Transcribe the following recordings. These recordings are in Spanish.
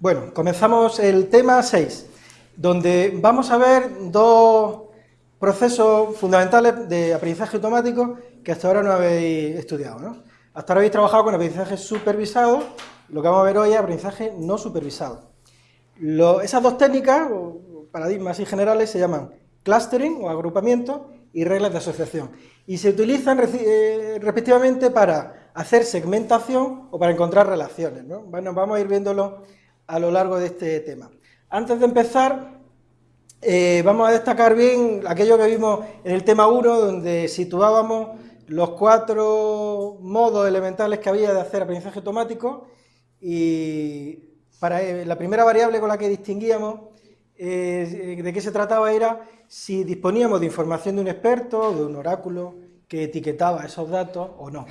Bueno, comenzamos el tema 6, donde vamos a ver dos procesos fundamentales de aprendizaje automático que hasta ahora no habéis estudiado. ¿no? Hasta ahora habéis trabajado con aprendizaje supervisado, lo que vamos a ver hoy es aprendizaje no supervisado. esas dos técnicas, paradigmas y generales, se llaman clustering o agrupamiento y reglas de asociación. Y se utilizan eh, respectivamente para hacer segmentación o para encontrar relaciones. Bueno, vamos a ir viéndolo a lo largo de este tema. Antes de empezar, eh, vamos a destacar bien aquello que vimos en el tema 1, donde situábamos los cuatro modos elementales que había de hacer aprendizaje automático y para eh, la primera variable con la que distinguíamos de qué se trataba era si disponíamos de información de un experto, de un oráculo, que etiquetaba esos datos o no.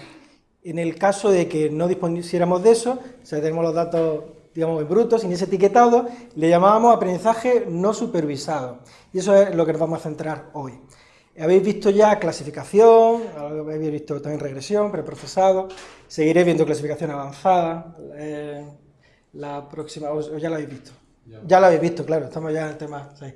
En el caso de que no dispusiéramos de eso, o sea, tenemos los datos, digamos, brutos, sin ese etiquetado, le llamábamos aprendizaje no supervisado. Y eso es lo que nos vamos a centrar hoy. Habéis visto ya clasificación, habéis visto también regresión, preprocesado, seguiré viendo clasificación avanzada, eh, la próxima, o ya la habéis visto. Ya. ya la habéis visto, claro, estamos ya en el tema 6.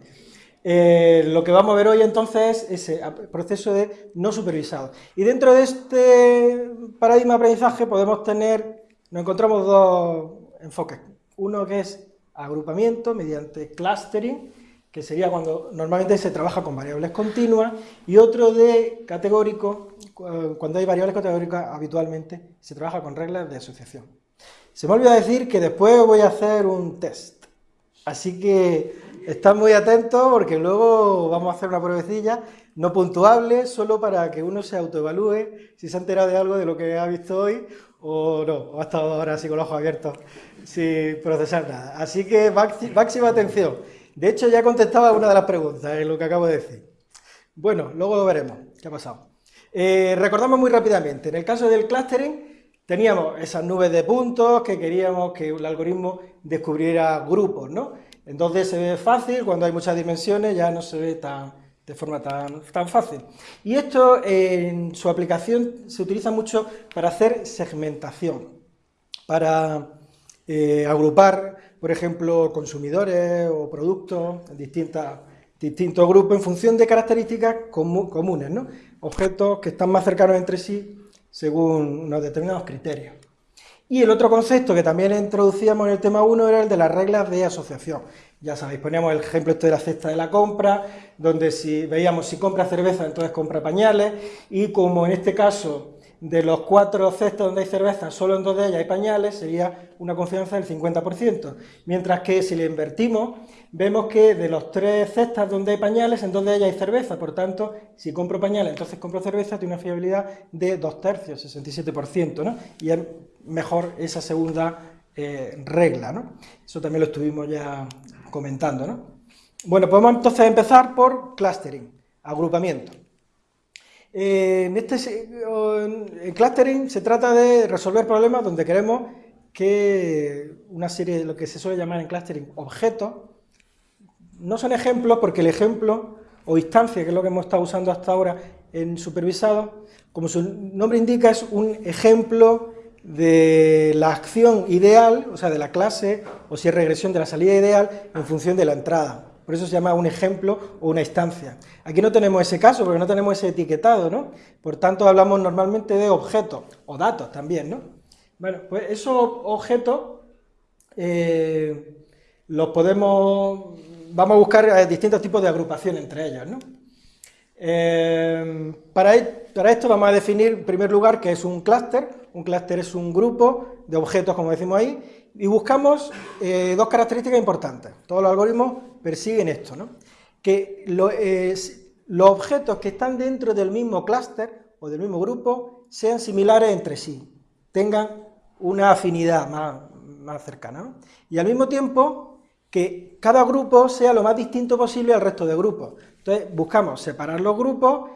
Eh, lo que vamos a ver hoy entonces es ese proceso de no supervisado. Y dentro de este paradigma de aprendizaje podemos tener, nos encontramos dos enfoques. Uno que es agrupamiento mediante clustering, que sería cuando normalmente se trabaja con variables continuas, y otro de categórico, cuando hay variables categóricas habitualmente se trabaja con reglas de asociación. Se me olvida decir que después voy a hacer un test, así que Estad muy atentos porque luego vamos a hacer una pruebecilla no puntuable, solo para que uno se autoevalúe si se ha enterado de algo de lo que ha visto hoy o no, o ha estado ahora así con los ojos abiertos sin procesar nada. Así que máxima atención. De hecho, ya contestaba una de las preguntas en lo que acabo de decir. Bueno, luego lo veremos qué ha pasado. Eh, recordamos muy rápidamente, en el caso del clustering teníamos esas nubes de puntos que queríamos que el algoritmo descubriera grupos, ¿no? Entonces se ve fácil, cuando hay muchas dimensiones ya no se ve tan, de forma tan, tan fácil. Y esto en su aplicación se utiliza mucho para hacer segmentación, para eh, agrupar, por ejemplo, consumidores o productos en distintos grupos en función de características comunes, ¿no? objetos que están más cercanos entre sí según unos determinados criterios. Y el otro concepto que también introducíamos en el tema 1 era el de las reglas de asociación. Ya sabéis, poníamos el ejemplo este de la cesta de la compra, donde si veíamos si compra cerveza, entonces compra pañales, y como en este caso de los cuatro cestas donde hay cerveza, solo en dos de ellas hay pañales, sería una confianza del 50%. Mientras que si le invertimos, vemos que de los tres cestas donde hay pañales, en dos de ellas hay cerveza. Por tanto, si compro pañales, entonces compro cerveza, tiene una fiabilidad de dos tercios, 67%, ¿no? Y es mejor esa segunda eh, regla, ¿no? Eso también lo estuvimos ya comentando, ¿no? Bueno, podemos entonces empezar por clustering, agrupamiento. Eh, en este clustering se trata de resolver problemas donde queremos que una serie de lo que se suele llamar en clustering objetos, no son ejemplos porque el ejemplo o instancia, que es lo que hemos estado usando hasta ahora en supervisado, como su nombre indica, es un ejemplo de la acción ideal, o sea, de la clase, o si es regresión de la salida ideal, en función de la entrada. Por eso se llama un ejemplo o una instancia. Aquí no tenemos ese caso porque no tenemos ese etiquetado, ¿no? Por tanto, hablamos normalmente de objetos o datos también, ¿no? Bueno, pues esos objetos eh, los podemos... Vamos a buscar eh, distintos tipos de agrupación entre ellos, ¿no? Eh, para, e, para esto vamos a definir en primer lugar qué es un clúster. Un clúster es un grupo de objetos, como decimos ahí, y buscamos dos características importantes. Todos los algoritmos persiguen esto, ¿no? que los objetos que están dentro del mismo clúster o del mismo grupo sean similares entre sí, tengan una afinidad más, cercana. Y al mismo tiempo que cada grupo sea lo más distinto posible al resto de grupos. Entonces buscamos separar los grupos,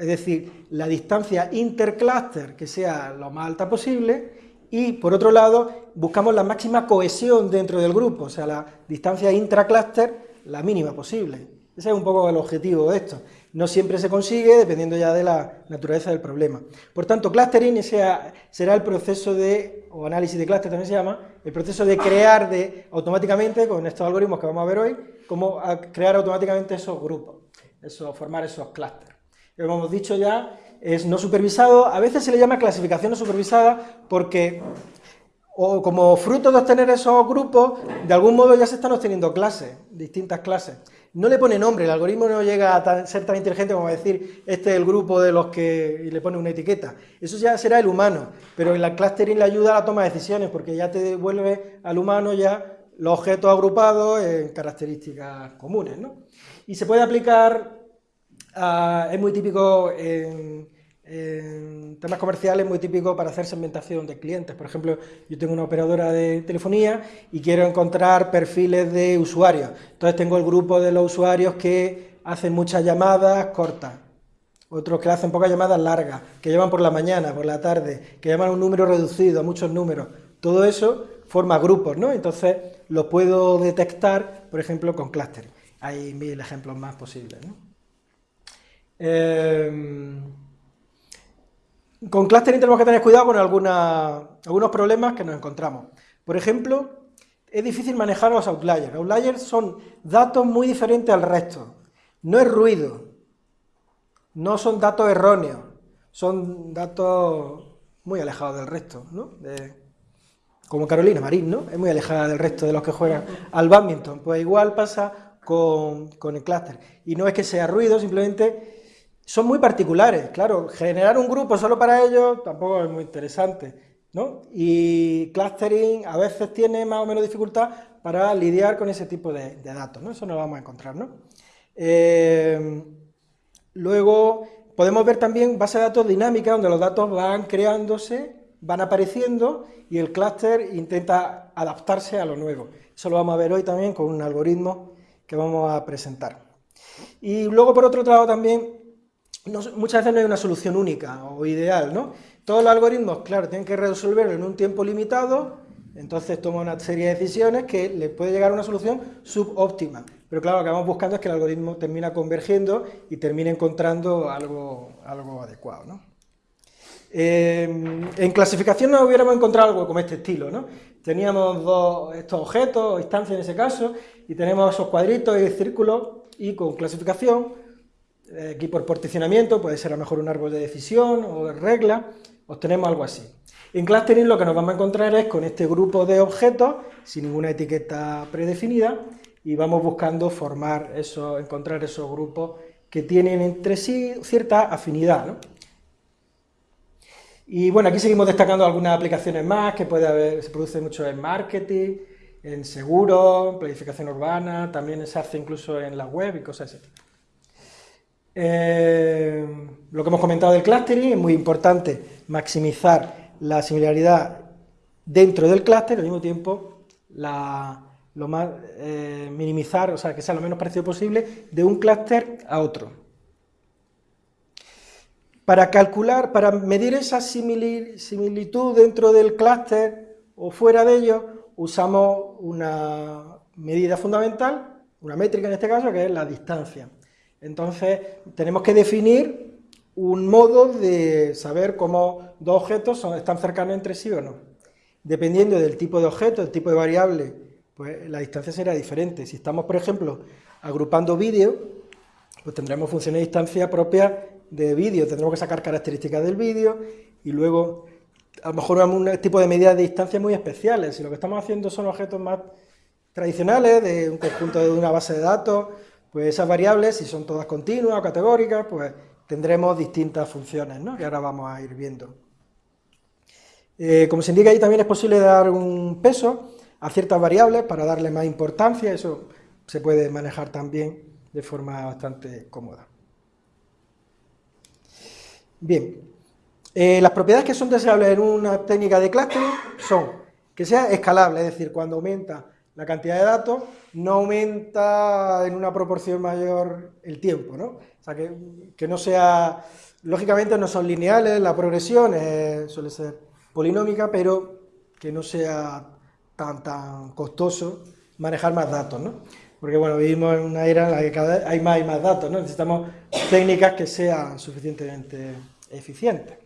es decir, la distancia intercluster que sea lo más alta posible, y por otro lado buscamos la máxima cohesión dentro del grupo, o sea, la distancia intracluster la mínima posible. Ese es un poco el objetivo de esto. No siempre se consigue, dependiendo ya de la naturaleza del problema. Por tanto, clustering será el proceso de o análisis de clúster también se llama, el proceso de crear de, automáticamente, con estos algoritmos que vamos a ver hoy, cómo crear automáticamente esos grupos, eso, formar esos clústeres. Como hemos dicho ya, es no supervisado, a veces se le llama clasificación no supervisada porque o como fruto de obtener esos grupos, de algún modo ya se están obteniendo clases, distintas clases. No le pone nombre, el algoritmo no llega a ser tan inteligente como decir, este es el grupo de los que... y le pone una etiqueta. Eso ya será el humano, pero en la clustering le ayuda a la toma de decisiones, porque ya te devuelve al humano ya los objetos agrupados en características comunes, ¿no? Y se puede aplicar, es muy típico en temas comerciales muy típico para hacer segmentación de clientes. Por ejemplo, yo tengo una operadora de telefonía y quiero encontrar perfiles de usuarios. Entonces tengo el grupo de los usuarios que hacen muchas llamadas cortas, otros que hacen pocas llamadas largas, que llaman por la mañana, por la tarde, que llaman un número reducido, muchos números. Todo eso forma grupos, ¿no? Entonces lo puedo detectar, por ejemplo, con clustering. Hay mil ejemplos más posibles, ¿no? Eh, con clustering tenemos que tener cuidado con algunos problemas que nos encontramos. Por ejemplo, es difícil manejar los outliers. Outliers son datos muy diferentes al resto. No es ruido, no son datos erróneos, son datos muy alejados del resto, ¿no? como Carolina Marín, ¿no? Es muy alejada del resto de los que juegan al badminton. Pues igual pasa con, con el clúster. Y no es que sea ruido, simplemente son muy particulares, claro, generar un grupo solo para ellos tampoco es muy interesante, ¿no? Y clustering a veces tiene más o menos dificultad para lidiar con ese tipo de, datos, ¿no? Eso nos lo vamos a encontrar, ¿no? Eh, luego podemos ver también base de datos dinámica, donde los datos van creándose, van apareciendo y el clúster intenta adaptarse a lo nuevo. Eso lo vamos a ver hoy también con un algoritmo que vamos a presentar. Y luego, por otro lado, también muchas veces no hay una solución única o ideal, ¿no? Todos los algoritmos, claro, tienen que resolverlo en un tiempo limitado, entonces toma una serie de decisiones que le puede llegar a una solución subóptima. Pero claro, lo que vamos buscando es que el algoritmo termina convergiendo y termine encontrando algo, algo adecuado, ¿no? en clasificación no hubiéramos encontrado algo como este estilo, ¿no? Teníamos dos, estos objetos, instancias en ese caso, y tenemos esos cuadritos y círculos, y con clasificación aquí por particionamiento, puede ser a lo mejor un árbol de decisión o de regla, obtenemos algo así. En clustering lo que nos vamos a encontrar es con este grupo de objetos, sin ninguna etiqueta predefinida, y vamos buscando formar eso, encontrar esos grupos que tienen entre sí cierta afinidad. Y bueno, aquí seguimos destacando algunas aplicaciones más que puede haber, se produce mucho en marketing, en seguros, planificación urbana, también se hace incluso en la web y cosas así. Eh, lo que hemos comentado del clustering, es muy importante maximizar la similaridad dentro del clúster, al mismo tiempo lo más, eh, minimizar, o sea, que sea lo menos parecido posible de un clúster a otro. Para calcular, para medir esa similitud dentro del clúster o fuera de ello, usamos una medida fundamental, una métrica en este caso, que es la distancia. Entonces, tenemos que definir un modo de saber cómo dos objetos están cercanos entre sí o no. Dependiendo del tipo de objeto, el tipo de variable, pues la distancia será diferente. Si estamos, por ejemplo, agrupando vídeo, pues tendremos funciones de distancia propias de vídeo. Tendremos que sacar características del vídeo y luego, a lo mejor, un tipo de medidas de distancia muy especiales. Si lo que estamos haciendo son objetos más tradicionales, de un conjunto de una base de datos, pues esas variables, si son todas continuas o categóricas, pues tendremos distintas funciones, ¿no? que ahora vamos a ir viendo. Eh, como se indica ahí, también es posible dar un peso a ciertas variables para darle más importancia, eso se puede manejar también de forma bastante cómoda. Bien, eh, las propiedades que son deseables en una técnica de clustering son que sea escalable, es decir, cuando aumenta la cantidad de datos, no aumenta en una proporción mayor el tiempo, ¿no? O sea, que, no sea, lógicamente no son lineales, la progresión suele ser polinómica, pero que no sea tan, tan costoso manejar más datos, ¿no? Porque, bueno, vivimos en una era en la que cada vez hay más y más datos, ¿no? Necesitamos técnicas que sean suficientemente eficientes.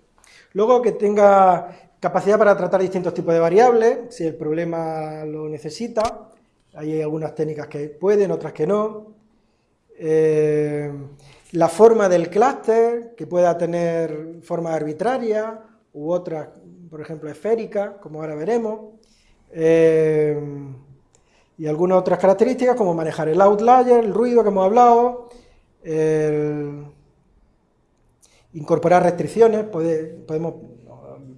Luego, que tenga Capacidad para tratar distintos tipos de variables, si el problema lo necesita. Hay algunas técnicas que pueden, otras que no. Eh, la forma del clúster, que pueda tener forma arbitraria u otras, por ejemplo, esférica, como ahora veremos. Eh, y algunas otras características, como manejar el outlier, el ruido que hemos hablado, incorporar restricciones, podemos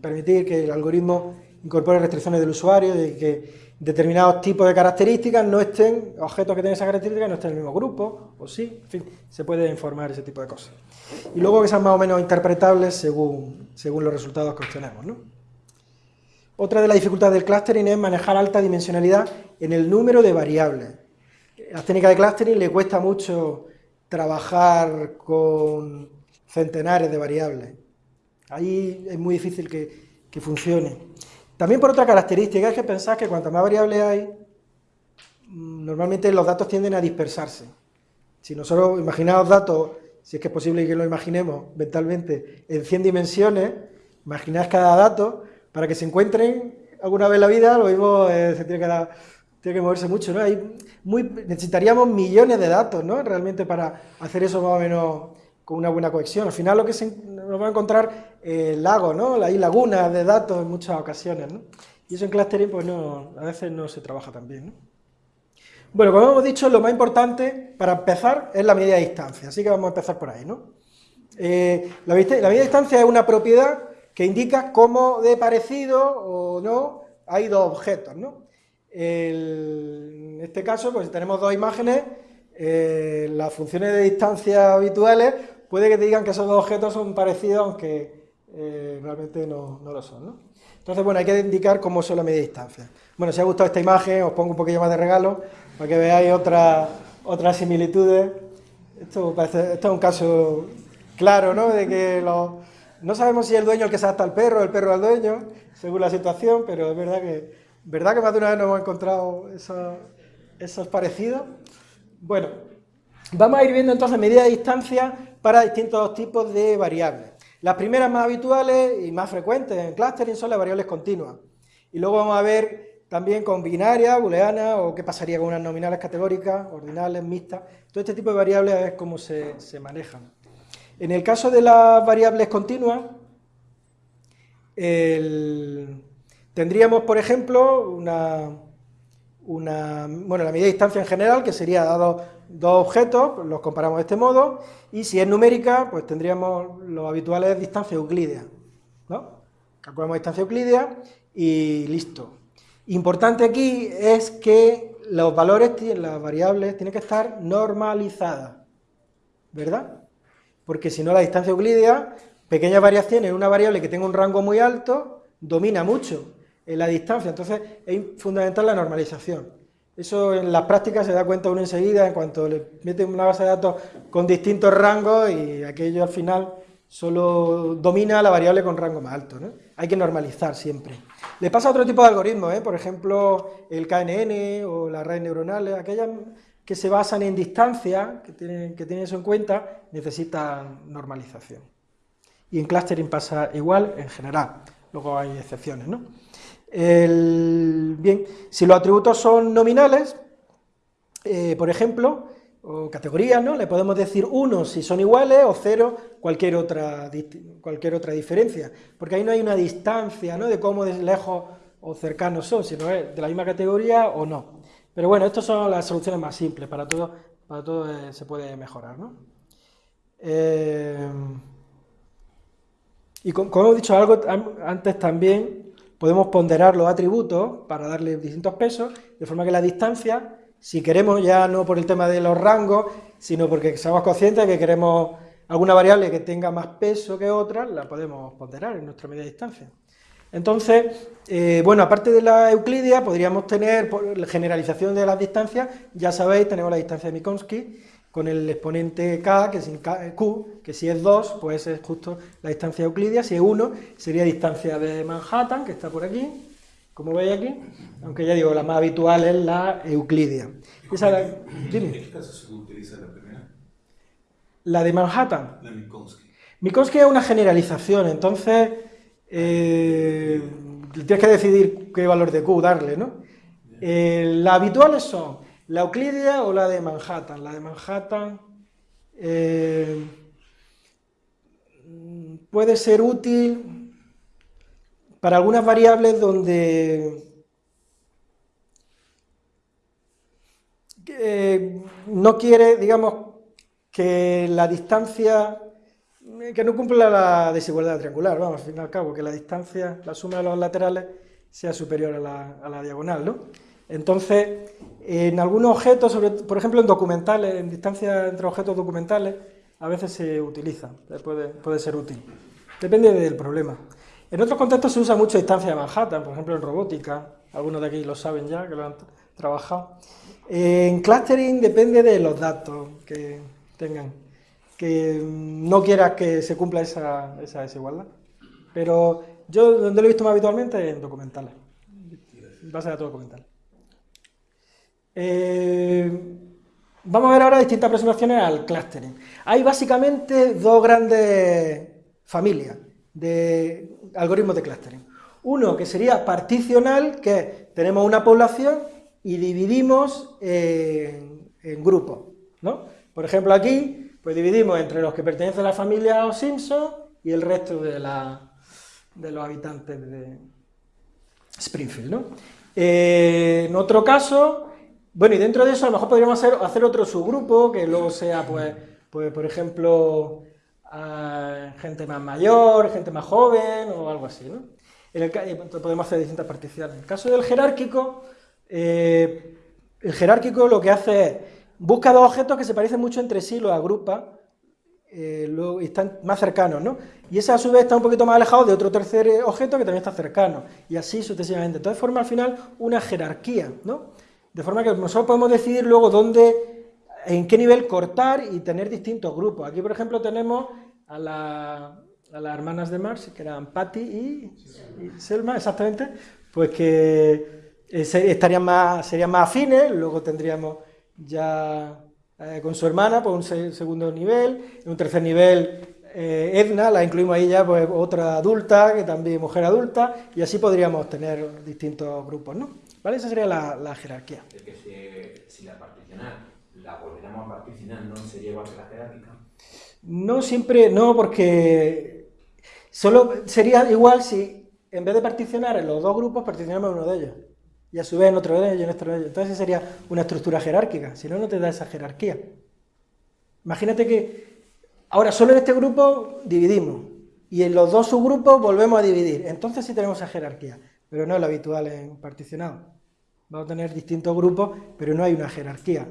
permitir que el algoritmo incorpore restricciones del usuario, de que determinados tipos de características no estén, objetos que tienen esas características no estén en el mismo grupo, o sí, en fin, se puede informar ese tipo de cosas. Y luego que sean más o menos interpretables según, según los resultados que obtenemos. Otra de las dificultades del clustering es manejar alta dimensionalidad en el número de variables. A las técnicas de clustering le cuesta mucho trabajar con centenares de variables. Ahí es muy difícil que, funcione. También por otra característica es que pensás que cuanto más variables hay, mm, normalmente los datos tienden a dispersarse. Si nosotros imaginamos datos, si es que es posible que lo imaginemos mentalmente, en 100 dimensiones, imaginad cada dato, para que se encuentren alguna vez en la vida, lo mismo eh, se tiene que, dar, tiene que moverse mucho, ¿no? Hay muy, necesitaríamos millones de datos, ¿no? Realmente para hacer eso más o menos con una buena cohesión. Al final lo que se, nos va a encontrar eh, lagos, ¿no? Hay lagunas de datos en muchas ocasiones, ¿no? Y eso en clustering, pues no, a veces no se trabaja tan bien, ¿no? Bueno, como hemos dicho, lo más importante para empezar es la medida de distancia, así que vamos a empezar por ahí, ¿no? Eh, la, medida de distancia es una propiedad que indica cómo de parecido o no hay dos objetos, ¿no? en este caso, pues tenemos dos imágenes, eh, las funciones de distancia habituales puede que te digan que esos dos objetos son parecidos, aunque eh, realmente no, lo son. ¿no? Entonces, bueno, hay que indicar cómo son las medidas de distancia. Bueno, si os ha gustado esta imagen, os pongo un poquillo más de regalo para que veáis otras otras similitudes. Esto, parece, esto es un caso claro, ¿no? De que no sabemos si es el dueño el que se adapta al perro, el perro al dueño, según la situación, pero es verdad que, verdad que más de una vez nos hemos encontrado esos, esos parecidos. Bueno, vamos a ir viendo entonces medidas de distancia para distintos tipos de variables. Las primeras más habituales y más frecuentes en clustering son las variables continuas. Y luego vamos a ver también con binaria, booleana, o qué pasaría con unas nominales categóricas, ordinales, mixtas. Todo este tipo de variables es cómo se, manejan. En el caso de las variables continuas, tendríamos, por ejemplo, una, una, bueno, la medida de distancia en general, que sería dado dos objetos, los comparamos de este modo, y si es numérica, pues tendríamos los habituales distancia euclídea, ¿no? Calculamos distancia euclídea y listo. Importante aquí es que los valores, las variables, tienen que estar normalizadas, ¿verdad? Porque si no la distancia euclídea, pequeñas variaciones en una variable que tenga un rango muy alto, domina mucho en la distancia, entonces es fundamental la normalización. Eso en las prácticas se da cuenta uno enseguida en cuanto le meten una base de datos con distintos rangos y aquello al final solo domina la variable con rango más alto. ¿no? Hay que normalizar siempre. Le pasa a otro tipo de algoritmos, ¿eh? por ejemplo el KNN o las redes neuronales, aquellas que se basan en distancia, que tienen, que tienen eso en cuenta, necesitan normalización. Y en clustering pasa igual en general, luego hay excepciones, ¿no? Bien, si los atributos son nominales, eh, por ejemplo, o categorías, ¿no? Le podemos decir 1 si son iguales o 0 cualquier otra, cualquier otra diferencia, porque ahí no hay una distancia, ¿no? De cómo lejos o cercanos son, sino de la misma categoría o no. Pero bueno, estas son las soluciones más simples, para todo, para todo eh, se puede mejorar, ¿no? Eh, y como hemos dicho algo antes también, podemos ponderar los atributos para darle distintos pesos, de forma que la distancia, si queremos ya no por el tema de los rangos, sino porque somos conscientes de que queremos alguna variable que tenga más peso que otra, la podemos ponderar en nuestra medida de distancia. Entonces, eh, bueno, aparte de la euclidia, podríamos tener por la generalización de las distancias, ya sabéis, tenemos la distancia de Minkowski, con el exponente k, que es q, que si es 2, pues es justo la distancia euclidia, si es 1, sería distancia de Manhattan, que está por aquí, como veis aquí, aunque ya digo, la más habitual es la euclidia. ¿En qué caso se utiliza la primera? La de Manhattan. La Minkowski. Minkowski es una generalización, entonces... Eh, tienes que decidir qué valor de Q darle, ¿no? Eh, las habituales son la Euclidia o la de Manhattan. La de Manhattan eh, puede ser útil para algunas variables donde eh, no quiere, digamos, que la distancia, que no cumpla la desigualdad triangular, vamos, al fin y al cabo, que la distancia, la suma de los laterales sea superior a la, a la diagonal, ¿no? Entonces, en algunos objetos, por ejemplo en documentales, en distancia entre objetos documentales, a veces se utiliza, puede, puede ser útil. Depende del problema. En otros contextos se usa mucho distancia de Manhattan, por ejemplo en robótica, algunos de aquí lo saben ya, que lo han trabajado. En clustering depende de los datos que tengan, que no quieras que se cumpla esa, esa desigualdad. Pero yo donde lo he visto más habitualmente es en documentales, base de datos documentales. Eh, vamos a ver ahora distintas aproximaciones al clustering. Hay básicamente dos grandes familias de algoritmos de clustering. Uno que sería particional, que tenemos una población y dividimos en, grupos. ¿no? Por ejemplo, aquí pues dividimos entre los que pertenecen a la familia Simpson y el resto de, de los habitantes de Springfield. ¿no? Eh, en otro caso, bueno, y dentro de eso a lo mejor podríamos hacer, otro subgrupo, que luego sea, pues, pues por ejemplo, gente más mayor, gente más joven, o algo así, ¿no? En el, podemos hacer distintas particiones. En el caso del jerárquico, eh, el jerárquico lo que hace es, busca dos objetos que se parecen mucho entre sí, los agrupa, eh, y están más cercanos, ¿no? Y ese a su vez está un poquito más alejado de otro tercer objeto que también está cercano, y así sucesivamente. Entonces forma al final una jerarquía, ¿no? De forma que nosotros podemos decidir luego dónde, en qué nivel cortar y tener distintos grupos. Aquí, por ejemplo, tenemos a, las hermanas de Marx, que eran Patty y, Selma, exactamente, pues que eh, estarían más, serían más afines, luego tendríamos ya eh, con su hermana, pues un segundo nivel, en un tercer nivel eh, Edna, la incluimos ahí ya, pues otra adulta, que también mujer adulta, y así podríamos tener distintos grupos, ¿no? ¿Vale? Esa sería la, jerarquía. Es que si, la particionar la volviéramos a particionar, ¿no sería igual que la jerárquica? No siempre, no, porque solo sería igual si en vez de particionar en los dos grupos, particionamos uno de ellos. Y a su vez en otro de ellos, en otro de ellos. Entonces sería una estructura jerárquica, si no, no te da esa jerarquía. Imagínate que ahora solo en este grupo dividimos, y en los dos subgrupos volvemos a dividir. Entonces sí tenemos esa jerarquía, pero no es lo habitual en particionado. Vamos a tener distintos grupos, pero no hay una jerarquía.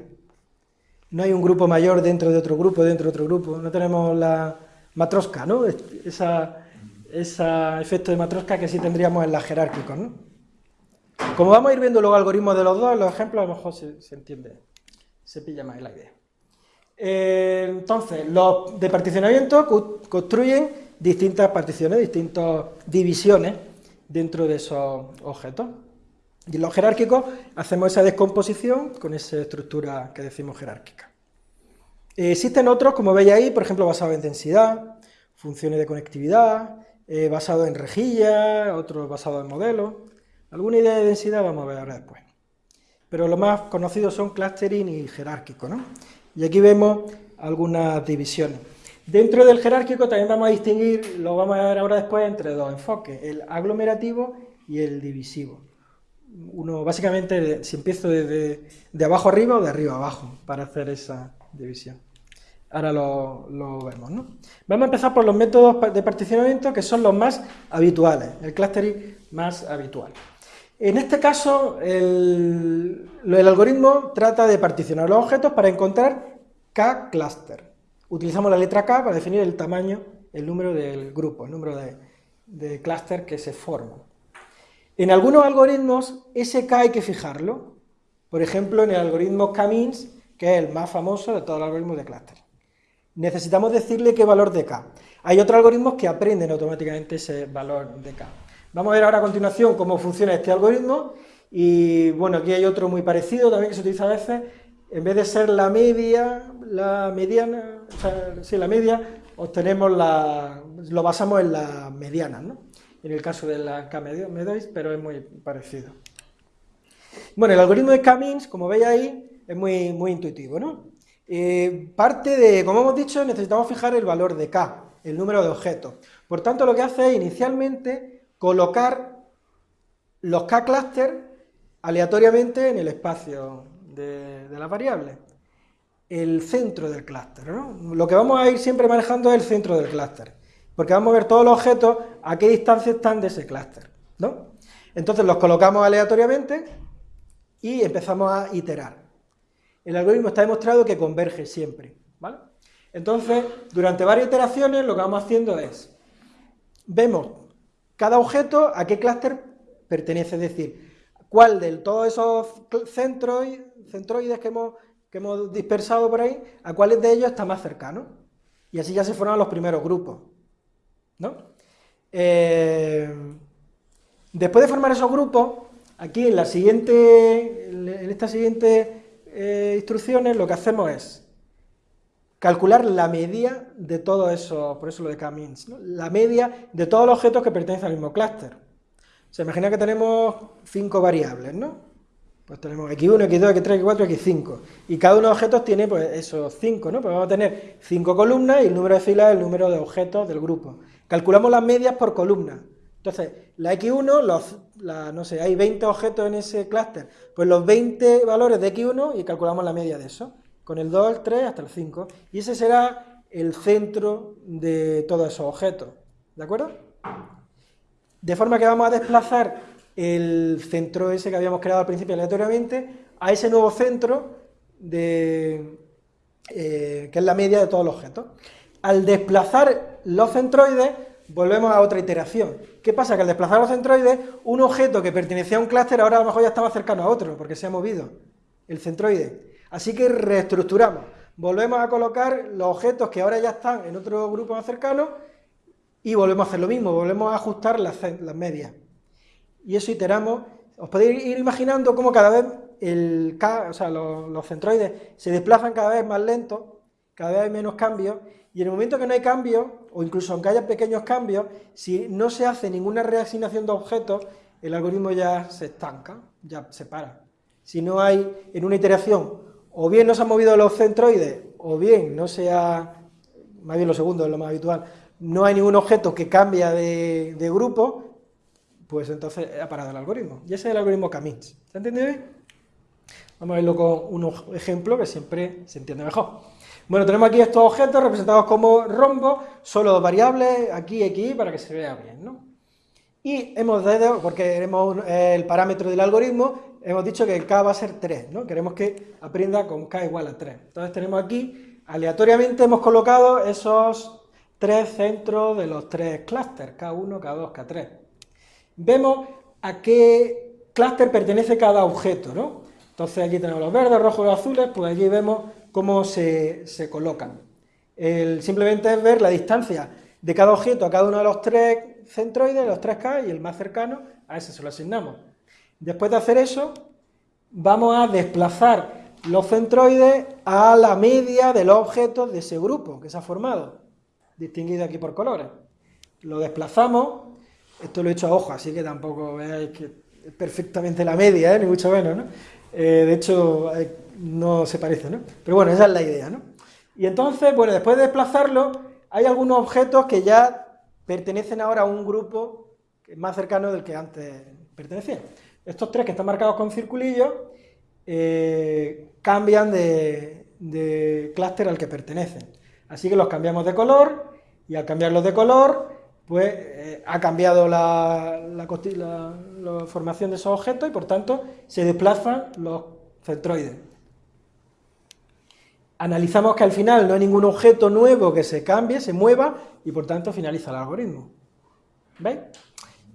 No hay un grupo mayor dentro de otro grupo, dentro de otro grupo. No tenemos la matrosca, ¿no? Esa, ese efecto de matrosca que sí tendríamos en la jerárquicos, ¿no? Como vamos a ir viendo los algoritmos de los dos, los ejemplos a lo mejor se, entiende, se pilla más la idea. Eh, entonces, los de particionamiento construyen distintas particiones, distintas divisiones dentro de esos objetos. Y en los jerárquicos hacemos esa descomposición con esa estructura que decimos jerárquica. existen otros, como veis ahí, por ejemplo, basados en densidad, funciones de conectividad, eh, basados en rejillas, otros basados en modelos. Alguna idea de densidad vamos a ver ahora después. Pero los más conocidos son clustering y jerárquico, ¿no? Y aquí vemos algunas divisiones. Dentro del jerárquico también vamos a distinguir, lo vamos a ver ahora después, entre dos enfoques, el aglomerativo y el divisivo uno básicamente si empiezo de, de, abajo arriba o de arriba abajo para hacer esa división. Ahora lo, vemos, ¿no? Vamos a empezar por los métodos de particionamiento que son los más habituales, el clustering más habitual. En este caso, el, algoritmo trata de particionar los objetos para encontrar K cluster. Utilizamos la letra K para definir el tamaño, el número del grupo, el número de, de que se forma. En algunos algoritmos, ese K hay que fijarlo. Por ejemplo, en el algoritmo K-means, que es el más famoso de todos los algoritmos de clúster. Necesitamos decirle qué valor de K. Hay otros algoritmos que aprenden automáticamente ese valor de K. Vamos a ver ahora a continuación cómo funciona este algoritmo. Y bueno, aquí hay otro muy parecido también que se utiliza a veces. En vez de ser la media, la mediana, o sea, sí, la media, obtenemos la, lo basamos en la mediana, ¿no? En el caso de la K-Medois, pero es muy parecido. Bueno, el algoritmo de K-Means, como veis ahí, es muy, muy intuitivo, ¿no? Eh, parte de, como hemos dicho, necesitamos fijar el valor de K, el número de objetos. Por tanto, lo que hace es inicialmente colocar los K-cluster aleatoriamente en el espacio de, de las variables. El centro del clúster, ¿no? Lo que vamos a ir siempre manejando es el centro del clúster, porque vamos a ver todos los objetos a qué distancia están de ese clúster, ¿no? Entonces los colocamos aleatoriamente y empezamos a iterar. El algoritmo está demostrado que converge siempre, ¿vale? Entonces, durante varias iteraciones lo que vamos haciendo es, vemos cada objeto a qué clúster pertenece, es decir, cuál de todos esos centroides que hemos, que hemos dispersado por ahí, a cuáles de ellos está más cercano. Y así ya se forman los primeros grupos. ¿No? Eh, después de formar esos grupos, aquí en, la siguiente, en estas siguientes eh, instrucciones lo que hacemos es calcular la media de todos esos, por eso lo de K-means, la media de todos los objetos que pertenecen al mismo clúster. Se imagina que tenemos cinco variables, ¿no? Pues tenemos x1, x2, x3, x4, x5. Y cada uno de los objetos tiene pues esos cinco, ¿no? Pues vamos a tener cinco columnas y el número de filas es el número de objetos del grupo. Calculamos las medias por columna. Entonces, la x1, los, no sé, hay 20 objetos en ese clúster, pues los 20 valores de x1 y calculamos la media de eso, con el 2, el 3 hasta el 5. Y ese será el centro de todos esos objetos. ¿De acuerdo? De forma que vamos a desplazar el centro ese que habíamos creado al principio aleatoriamente a ese nuevo centro de, eh, que es la media de todos los objetos. Al desplazar los centroides, volvemos a otra iteración. ¿Qué pasa? Que al desplazar los centroides, un objeto que pertenecía a un clúster ahora a lo mejor ya estaba cercano a otro, porque se ha movido el centroide. Así que reestructuramos. Volvemos a colocar los objetos que ahora ya están en otro grupo más cercano y volvemos a hacer lo mismo, volvemos a ajustar las, medias. Y eso iteramos, os podéis ir imaginando cómo cada vez el o sea, los, centroides se desplazan cada vez más lentos, cada vez hay menos cambios, y en el momento que no hay cambios, o incluso aunque haya pequeños cambios, si no se hace ninguna reasignación de objetos, el algoritmo ya se estanca, ya se para. Si no hay en una iteración, o bien no se han movido los centroides, o bien no se ha, más bien lo segundo es lo más habitual, no hay ningún objeto que cambia de, grupo, pues entonces ha parado el algoritmo. Y ese es el algoritmo Camins. ¿Se entendido bien? Vamos a verlo con un ejemplo que siempre se entiende mejor. Bueno, tenemos aquí estos objetos representados como rombos, solo variables, aquí y aquí, para que se vea bien, ¿no? Y hemos dado, porque queremos el parámetro del algoritmo, hemos dicho que el k va a ser 3, ¿no? Queremos que aprenda con k igual a 3. Entonces tenemos aquí, aleatoriamente hemos colocado esos tres centros de los tres clústeres, K1, K2, K3. Vemos a qué clúster pertenece cada objeto, ¿no? Entonces aquí tenemos los verdes, rojos y azules, pues allí vemos cómo se, colocan. simplemente es ver la distancia de cada objeto a cada uno de los tres centroides, los tres K, y el más cercano, a ese se lo asignamos. Después de hacer eso, vamos a desplazar los centroides a la media de los objetos de ese grupo que se ha formado distinguido aquí por colores. Lo desplazamos, esto lo he hecho a ojo, así que tampoco veáis que es perfectamente la media, ¿eh? ni mucho menos, ¿no? Eh, de hecho, no se parece, ¿no? Pero bueno, esa es la idea, ¿no? Y entonces, bueno, después de desplazarlo, hay algunos objetos que ya pertenecen ahora a un grupo más cercano del que antes pertenecían. Estos tres que están marcados con circulillos eh, cambian de, de clúster al que pertenecen. Así que los cambiamos de color y al cambiarlos de color, pues eh, ha cambiado la, formación de esos objetos y por tanto se desplazan los centroides. Analizamos que al final no hay ningún objeto nuevo que se cambie, se mueva y por tanto finaliza el algoritmo. ¿Veis?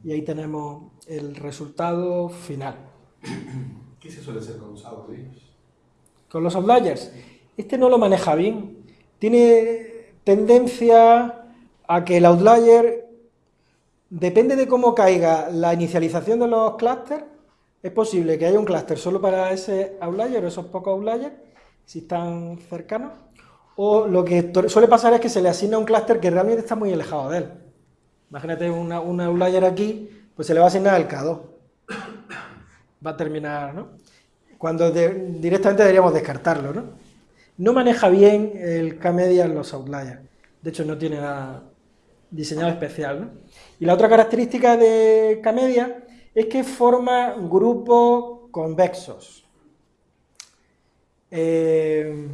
Y ahí tenemos el resultado final. ¿Qué se suele hacer con los outliers? Con los outliers. Este no lo maneja bien tiene tendencia a que el outlier, depende de cómo caiga la inicialización de los clústeres, es posible que haya un clúster solo para ese outlier o esos pocos outliers, si están cercanos, o lo que suele pasar es que se le asigna un clúster que realmente está muy alejado de él. Imagínate una, una outlier aquí, pues se le va a asignar el K2. Va a terminar, ¿no? Cuando directamente deberíamos descartarlo, ¿no? No maneja bien el K-media en los outliers. De hecho, no tiene nada diseñado especial, ¿no? Y la otra característica de K-media es que forma grupos convexos. Eh,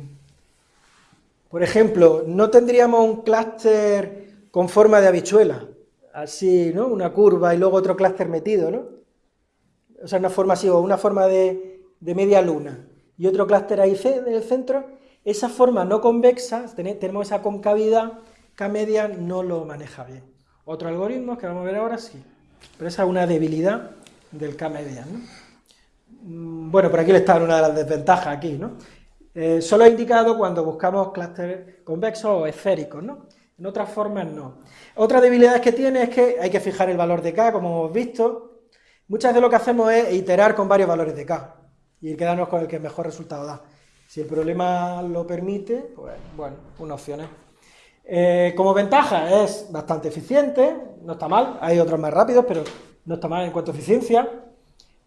por ejemplo, no tendríamos un clúster con forma de habichuela, así, ¿no? Una curva y luego otro clúster metido, ¿no? O sea, una forma así, o una forma de, media luna, y otro clúster ahí en el centro, esa forma no convexa, tenemos esa concavidad, K-media no lo maneja bien. Otro algoritmo que vamos a ver ahora sí, pero esa es una debilidad del K-media, ¿no? Mm, bueno, por aquí le está una de las desventajas aquí, ¿no? Eh, solo he indicado cuando buscamos clústeres convexos o esféricos, ¿no? En otras formas no. Otra debilidad que tiene es que hay que fijar el valor de K, como hemos visto. Muchas veces lo que hacemos es iterar con varios valores de K y quedarnos con el que mejor resultado da. Si el problema lo permite, pues bueno, una opción es. Eh, como ventaja es bastante eficiente, no está mal, hay otros más rápidos, pero no está mal en cuanto a eficiencia.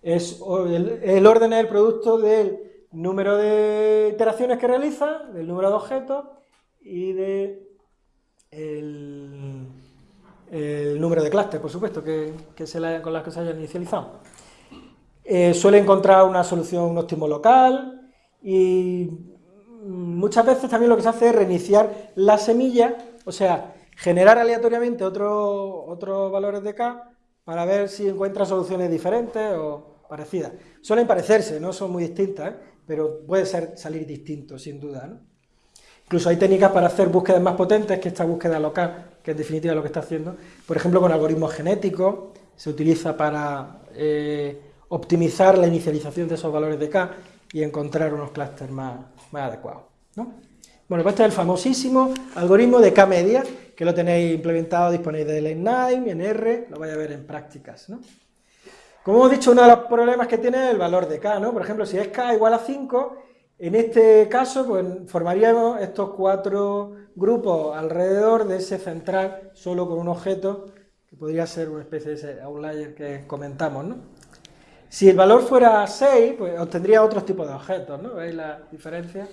Es, el, el orden es el producto del número de iteraciones que realiza, del número de objetos y de el, número de clústeres, por supuesto, que, se con las que se hayan inicializado. Eh, suele encontrar una solución, óptimo local y muchas veces también lo que se hace es reiniciar la semilla, o sea, generar aleatoriamente otros valores de K para ver si encuentra soluciones diferentes o parecidas. Suelen parecerse, no son muy distintas, ¿eh? pero puede ser, salir distinto, sin duda. Incluso hay técnicas para hacer búsquedas más potentes que esta búsqueda local, que en definitiva es lo que está haciendo. Por ejemplo, con algoritmos genéticos, se utiliza para eh, optimizar la inicialización de esos valores de K y encontrar unos clústeres más, adecuados. Bueno, pues este es el famosísimo algoritmo de K-media, que lo tenéis implementado, disponible en Nine, en R, lo vais a ver en prácticas. ¿no? Como hemos dicho, uno de los problemas que tiene es el valor de k, ¿no? Por ejemplo, si es k igual a 5, en este caso, pues formaríamos estos cuatro grupos alrededor de ese central, solo con un objeto, que podría ser una especie de ese outlier que comentamos, ¿no? Si el valor fuera 6, pues obtendría otro tipo de objetos, ¿no? ¿Veis la diferencia?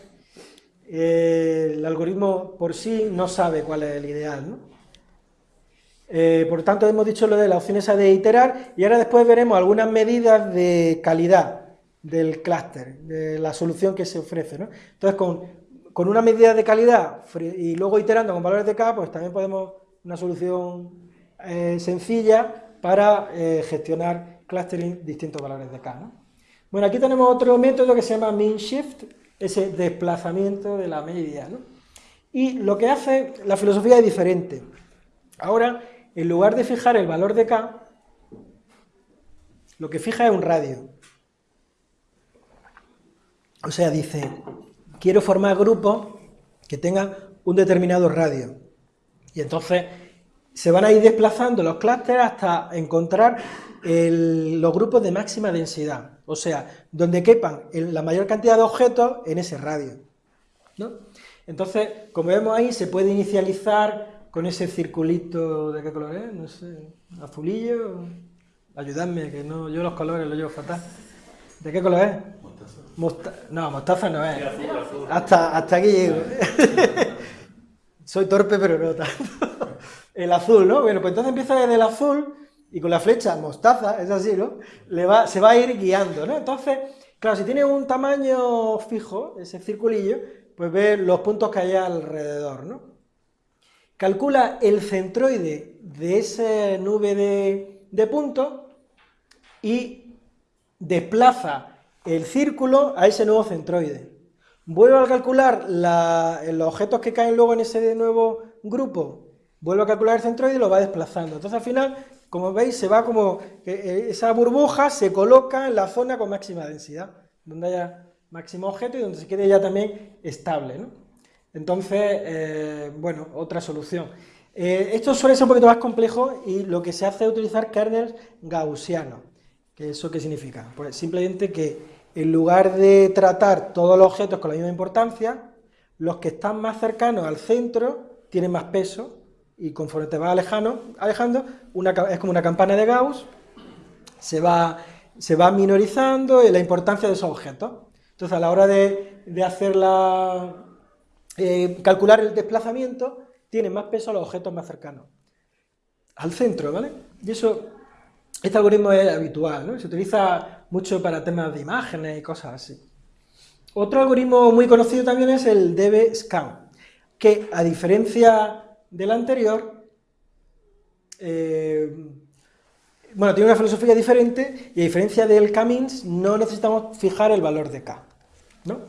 Eh, el algoritmo por sí no sabe cuál es el ideal, ¿no? Eh, por tanto, hemos dicho lo de la opción esa de iterar y ahora después veremos algunas medidas de calidad del clúster, de la solución que se ofrece. ¿no? Entonces, con, una medida de calidad y luego iterando con valores de K, pues también podemos una solución eh, sencilla para eh, gestionar clustering distintos valores de K. ¿no? Bueno, aquí tenemos otro método que se llama mean shift, ese desplazamiento de la media. ¿no? Y lo que hace, la filosofía es diferente. Ahora, en lugar de fijar el valor de K, lo que fija es un radio. O sea, dice, quiero formar grupos que tengan un determinado radio. Y entonces se van a ir desplazando los clústeres hasta encontrar los grupos de máxima densidad. O sea, donde quepan la mayor cantidad de objetos en ese radio. Entonces, como vemos ahí, se puede inicializar con ese circulito, ¿de qué color es? No sé, azulillo. Ayudadme, que no, yo los colores los llevo fatal. ¿De qué color es? Mostaza. no, mostaza no es. Hasta, hasta aquí llego. Soy torpe, pero no tanto. El azul, ¿no? Bueno, pues entonces empieza desde el azul y con la flecha mostaza, es así, ¿no? Se va a ir guiando, ¿no? Entonces, claro, si tiene un tamaño fijo, ese circulillo, pues ve los puntos que hay alrededor, ¿no? calcula el centroide de esa nube de, puntos y desplaza el círculo a ese nuevo centroide. Vuelve a calcular los objetos que caen luego en ese nuevo grupo, vuelve a calcular el centroide y lo va desplazando. Entonces al final, como veis, se va como, eh, esa burbuja se coloca en la zona con máxima densidad, donde haya máximo objeto y donde se quede ya también estable. ¿no? Entonces, eh, bueno, otra solución. Eh, esto suele ser un poquito más complejo y lo que se hace es utilizar kernels gaussianos. ¿Eso qué significa? Pues simplemente que en lugar de tratar todos los objetos con la misma importancia, los que están más cercanos al centro tienen más peso y conforme te vas alejando, alejando es como una campana de Gauss, se va, se va minorizando la importancia de esos objetos. Entonces, a la hora de, de hacer la, eh, calcular el desplazamiento, tienen más peso los objetos más cercanos al centro, ¿vale? Y eso, este algoritmo es habitual, ¿no? Se utiliza mucho para temas de imágenes y cosas así. Otro algoritmo muy conocido también es el DB-Scan, que a diferencia del anterior, eh, bueno, tiene una filosofía diferente y a diferencia del K-means no necesitamos fijar el valor de K, ¿no?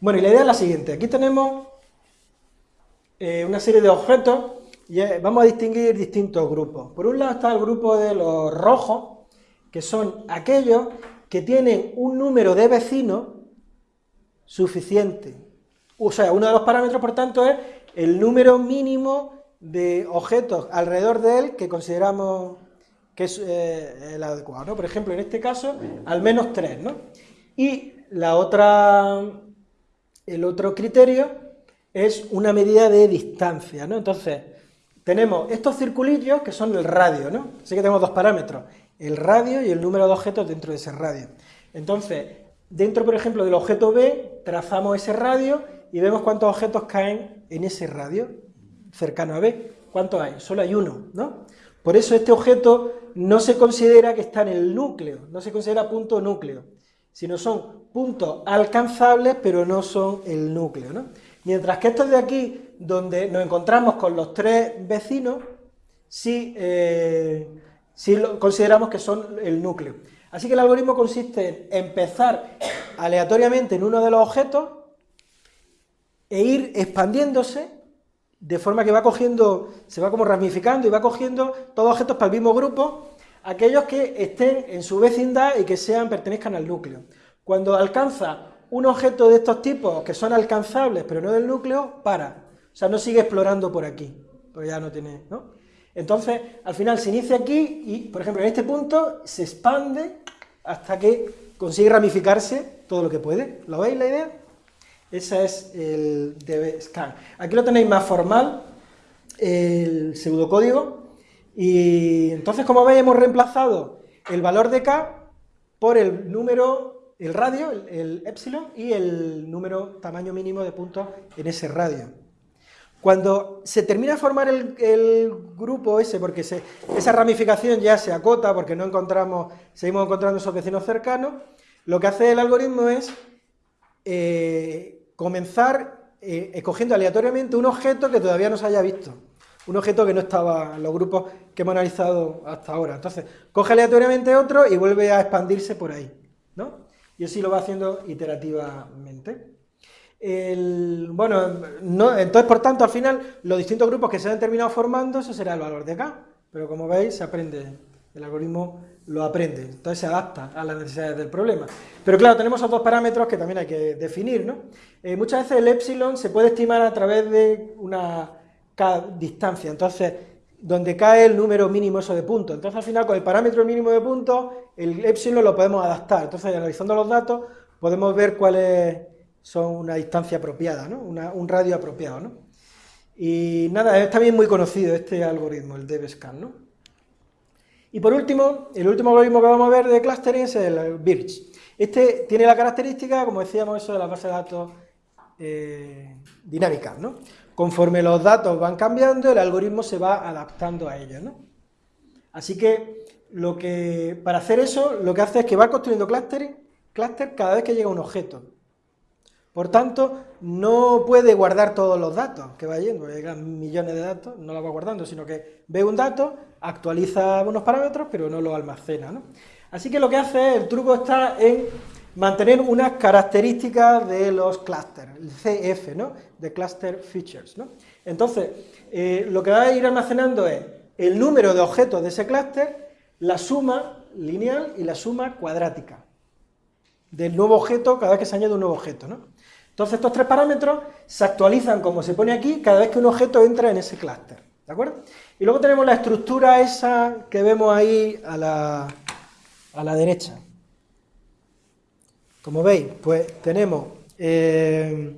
Bueno, y la idea es la siguiente, aquí tenemos eh, una serie de objetos y vamos a distinguir distintos grupos. Por un lado está el grupo de los rojos, que son aquellos que tienen un número de vecinos suficiente. O sea, uno de los parámetros, por tanto, es el número mínimo de objetos alrededor de él que consideramos que es eh, el adecuado. Por ejemplo, en este caso, al menos tres. ¿no? Y la otra, el otro criterio es una medida de distancia. ¿no? Entonces, tenemos estos circulillos que son el radio, ¿no? Así que tenemos dos parámetros, el radio y el número de objetos dentro de ese radio. Entonces, dentro, por ejemplo, del objeto B, trazamos ese radio y vemos cuántos objetos caen en ese radio cercano a B. ¿Cuántos hay? Solo hay uno, ¿no? Por eso este objeto no se considera que está en el núcleo, no se considera punto núcleo, sino son puntos alcanzables, pero no son el núcleo, ¿no? Mientras que estos de aquí, donde nos encontramos con los tres vecinos, sí, eh, consideramos que son el núcleo. Así que el algoritmo consiste en empezar aleatoriamente en uno de los objetos e ir expandiéndose de forma que va cogiendo, se va como ramificando y va cogiendo todos objetos para el mismo grupo, aquellos que estén en su vecindad y que sean, pertenezcan al núcleo. Cuando alcanza un objeto de estos tipos que son alcanzables pero no del núcleo, para. O sea, no sigue explorando por aquí, porque ya no tiene, ¿no? Entonces, al final se inicia aquí y, por ejemplo, en este punto se expande hasta que consigue ramificarse todo lo que puede. ¿Lo veis la idea? Ese es el DB-scan. Aquí lo tenéis más formal, el pseudocódigo, y entonces, como veis, hemos reemplazado el valor de K por el número el radio, el, epsilon, y el número, tamaño mínimo de puntos en ese radio. Cuando se termina de formar el, grupo ese, porque esa ramificación ya se acota, porque no encontramos, seguimos encontrando esos vecinos cercanos, lo que hace el algoritmo es eh, comenzar eh, escogiendo aleatoriamente un objeto que todavía no se haya visto, un objeto que no estaba en los grupos que hemos analizado hasta ahora. Entonces, coge aleatoriamente otro y vuelve a expandirse por ahí, ¿no? y así lo va haciendo iterativamente. bueno, entonces, por tanto, al final, los distintos grupos que se han terminado formando, eso será el valor de K, pero como veis, se aprende, el algoritmo lo aprende, entonces se adapta a las necesidades del problema. Pero claro, tenemos otros parámetros que también hay que definir, ¿no? Eh, muchas veces el epsilon se puede estimar a través de una distancia, entonces donde cae el número mínimo eso de puntos. Entonces al final con el parámetro mínimo de puntos, el epsilon lo podemos adaptar. Entonces analizando los datos podemos ver cuáles son una distancia apropiada, ¿no? un radio apropiado. ¿no? Y nada, es también muy conocido este algoritmo, el DBSCAN. ¿no? Y por último, el último algoritmo que vamos a ver de clustering es el BIRCH. Este tiene la característica, como decíamos, eso de la base de datos eh, dinámicas, ¿no? Conforme los datos van cambiando, el algoritmo se va adaptando a ellos, ¿no? Así que, lo que para hacer eso, lo que hace es que va construyendo cluster, cluster cada vez que llega un objeto. Por tanto, no puede guardar todos los datos que va yendo, llegan millones de datos, no los va guardando, sino que ve un dato, actualiza unos parámetros, pero no los almacena. ¿no? Así que lo que hace, el truco está en mantener unas características de los clusters, el CF, ¿no? de Cluster Features. ¿no? Entonces, eh, lo que va a ir almacenando es el número de objetos de ese clúster, la suma lineal y la suma cuadrática del nuevo objeto cada vez que se añade un nuevo objeto. ¿no? Entonces, estos tres parámetros se actualizan, como se pone aquí, cada vez que un objeto entra en ese clúster. ¿De acuerdo? Y luego tenemos la estructura esa que vemos ahí a la, a la derecha. Como veis, pues tenemos eh,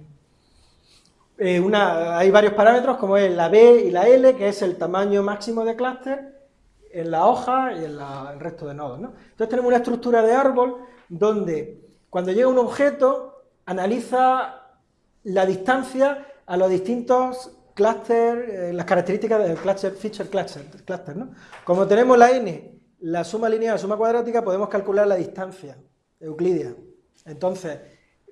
eh, una, hay varios parámetros como es la B y la L, que es el tamaño máximo de clúster en la hoja y en el resto de nodos. ¿no? Entonces tenemos una estructura de árbol donde cuando llega un objeto analiza la distancia a los distintos clusters, eh, las características del cluster, feature cluster, cluster ¿no? Como tenemos la n, la suma lineal, suma cuadrática, podemos calcular la distancia euclidia. Entonces,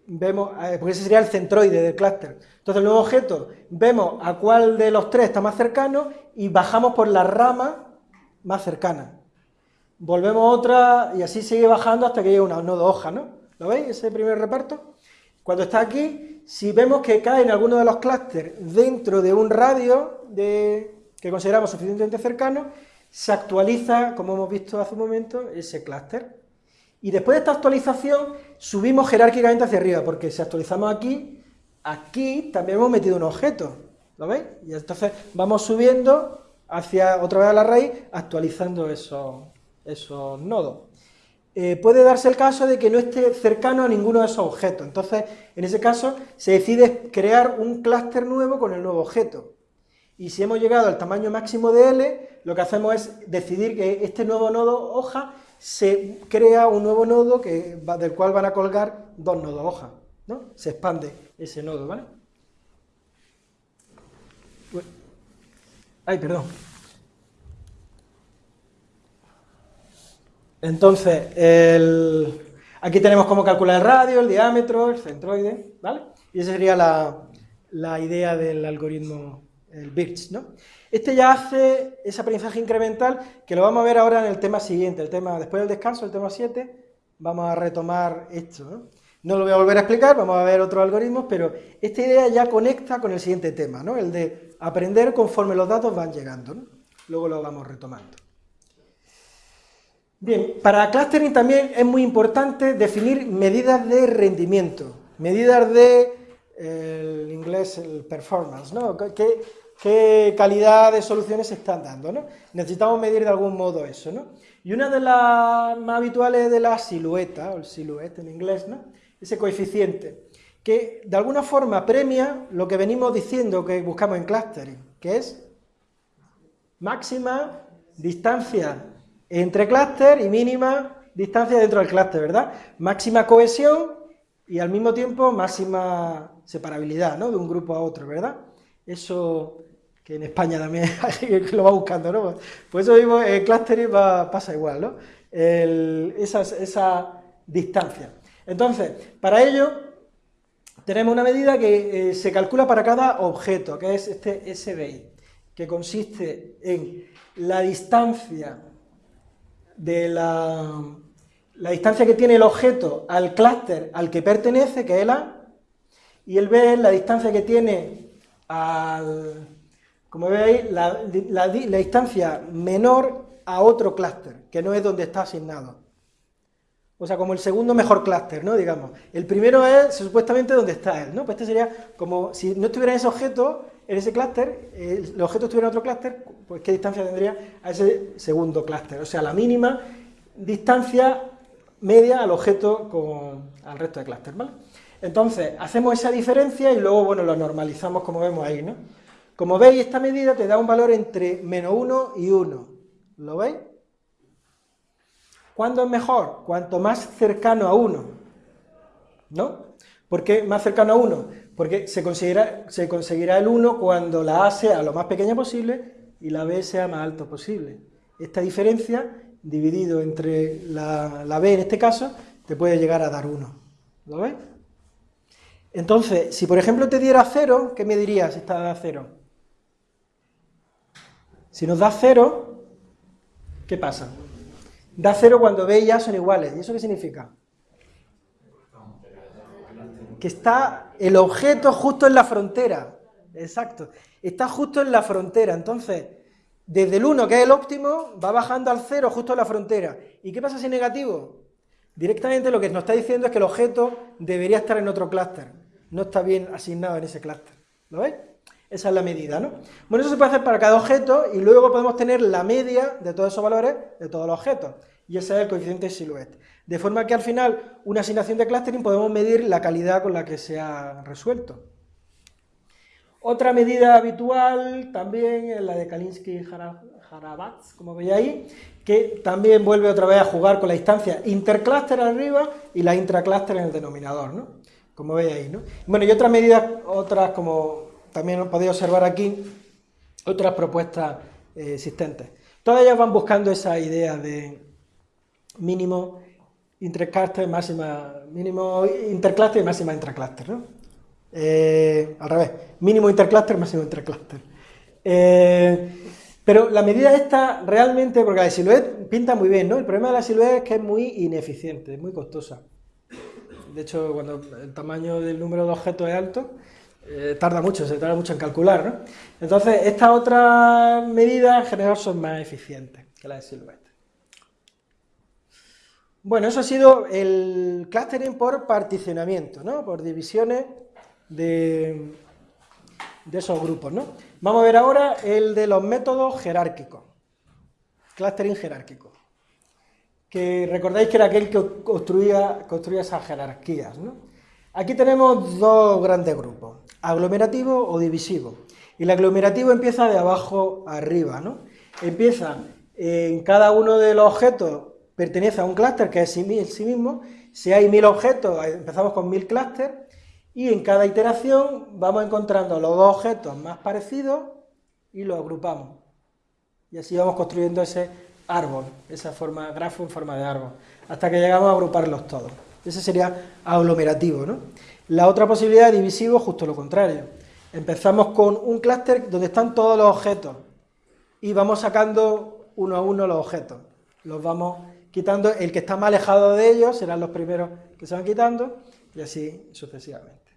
vemos, eh, porque ese sería el centroide del clúster. Entonces, el nuevo objeto, vemos a cuál de los tres está más cercano y bajamos por la rama más cercana. Volvemos otra y así sigue bajando hasta que llega una nodo hoja, ¿no? ¿Lo veis, ese primer reparto? Cuando está aquí, si vemos que cae en alguno de los clústeres dentro de un radio de, que consideramos suficientemente cercano, se actualiza, como hemos visto hace un momento, ese clúster. Y después de esta actualización, subimos jerárquicamente hacia arriba, porque si actualizamos aquí, aquí también hemos metido un objeto, ¿lo veis? Y entonces vamos subiendo hacia otra vez a la raíz, actualizando esos, esos nodos. Eh, puede darse el caso de que no esté cercano a ninguno de esos objetos, entonces en ese caso se decide crear un clúster nuevo con el nuevo objeto. Y si hemos llegado al tamaño máximo de L, lo que hacemos es decidir que este nuevo nodo hoja se crea un nuevo nodo que, del cual van a colgar dos nodos hoja, ¿no? Se expande ese nodo, ¿vale? Ay, perdón. Entonces, aquí tenemos cómo calcular el radio, el diámetro, el centroide, ¿vale? Y esa sería la, idea del algoritmo, el BIRCH, ¿no? Este ya hace ese aprendizaje incremental, que lo vamos a ver ahora en el tema siguiente, el tema después del descanso, el tema 7, vamos a retomar esto. ¿no? no lo voy a volver a explicar, vamos a ver otros algoritmos, pero esta idea ya conecta con el siguiente tema, ¿no? el de aprender conforme los datos van llegando. ¿no? Luego lo vamos retomando. Bien, para clustering también es muy importante definir medidas de rendimiento, medidas de, el inglés, el performance, ¿no? ¿Qué, calidad de soluciones se están dando, ¿no? Necesitamos medir de algún modo eso, ¿no? Y una de las más habituales de la silueta, o el silhouette en inglés, ¿no? Ese coeficiente, que de alguna forma premia lo que venimos diciendo que buscamos en clustering, que es máxima distancia entre clúster y mínima distancia dentro del clúster, ¿verdad? Máxima cohesión y al mismo tiempo máxima separabilidad, ¿no? De un grupo a otro, ¿verdad? Eso que en España también lo va buscando, ¿no? Pues eso mismo en clustering pasa igual, ¿no? esa, distancia. Entonces, para ello tenemos una medida que eh, se calcula para cada objeto, que es este SBI, que consiste en la distancia de la, la distancia que tiene el objeto al clúster al que pertenece, que es el A, y el B es la distancia que tiene al como veis, la, distancia menor a otro clúster, que no es donde está asignado. O sea, como el segundo mejor clúster, ¿no? Digamos. El primero es supuestamente donde está él, ¿no? Pues este sería como si no estuviera ese objeto, en ese clúster, el objeto estuviera en otro clúster, pues qué distancia tendría a ese segundo clúster. O sea, la mínima distancia media al objeto con al resto de clúster, ¿vale? Entonces, hacemos esa diferencia y luego, bueno, lo normalizamos como vemos ahí, ¿no? Como veis, esta medida te da un valor entre menos 1 y 1. ¿Lo veis? ¿Cuándo es mejor? Cuanto más cercano a 1. ¿No? ¿Por qué más cercano a 1? Porque se, se conseguirá el 1 cuando la A sea lo más pequeña posible y la B sea más alto posible. Esta diferencia, dividido entre la, B en este caso, te puede llegar a dar 1. ¿Lo ves? Entonces, si por ejemplo te diera 0, ¿qué me dirías si está a 0? Si nos da cero, ¿qué pasa? Da cero cuando B y A son iguales. ¿Y eso qué significa? Que está el objeto justo en la frontera. Exacto. Está justo en la frontera. Entonces, desde el 1, que es el óptimo, va bajando al 0 justo en la frontera. ¿Y qué pasa si es negativo? Directamente lo que nos está diciendo es que el objeto debería estar en otro clúster. No está bien asignado en ese clúster. ¿Lo veis? Esa es la medida, ¿no? Bueno, eso se puede hacer para cada objeto y luego podemos tener la media de todos esos valores de todos los objetos. Y ese es el coeficiente silhouette. De forma que al final, una asignación de clustering podemos medir la calidad con la que se ha resuelto. Otra medida habitual también es la de Kalinsky-Harabatz, como veis ahí, que también vuelve otra vez a jugar con la distancia intercluster arriba y la intracluster en el denominador, ¿no? Como veis ahí, ¿no? Bueno, y otras medidas, otras como también podéis observar aquí, otras propuestas eh, existentes. Todas ellas van buscando esa idea de mínimo intercluster, máxima, mínimo intercluster y máxima intracluster, ¿no? Eh, al revés, mínimo intercluster, máximo intercluster. Eh, pero la medida esta realmente, porque la silhouette pinta muy bien, ¿no? El problema de la silhouette es que es muy ineficiente, es muy costosa. De hecho, cuando el tamaño del número de objetos es alto, eh, tarda mucho, se tarda mucho en calcular, ¿no? Entonces, estas otras medidas en general son más eficientes que las de silhouette. Bueno, eso ha sido el clustering por particionamiento, ¿no? Por divisiones de, esos grupos, ¿no? Vamos a ver ahora el de los métodos jerárquicos, clustering jerárquico, que recordáis que era aquel que construía, construía esas jerarquías, ¿no? Aquí tenemos dos grandes grupos, aglomerativo o divisivo, y el aglomerativo empieza de abajo arriba, ¿no? Empieza en cada uno de los objetos pertenece a un clúster que es sí, sí mismo, si hay mil objetos, empezamos con mil clústeres, y en cada iteración vamos encontrando los dos objetos más parecidos y los agrupamos. Y así vamos construyendo ese árbol, esa forma, grafo en forma de árbol, hasta que llegamos a agruparlos todos. Ese sería aglomerativo, ¿no? La otra posibilidad de divisivo, justo lo contrario. Empezamos con un clúster donde están todos los objetos y vamos sacando uno a uno los objetos. Los vamos quitando, el que está más alejado de ellos serán los primeros que se van quitando y así sucesivamente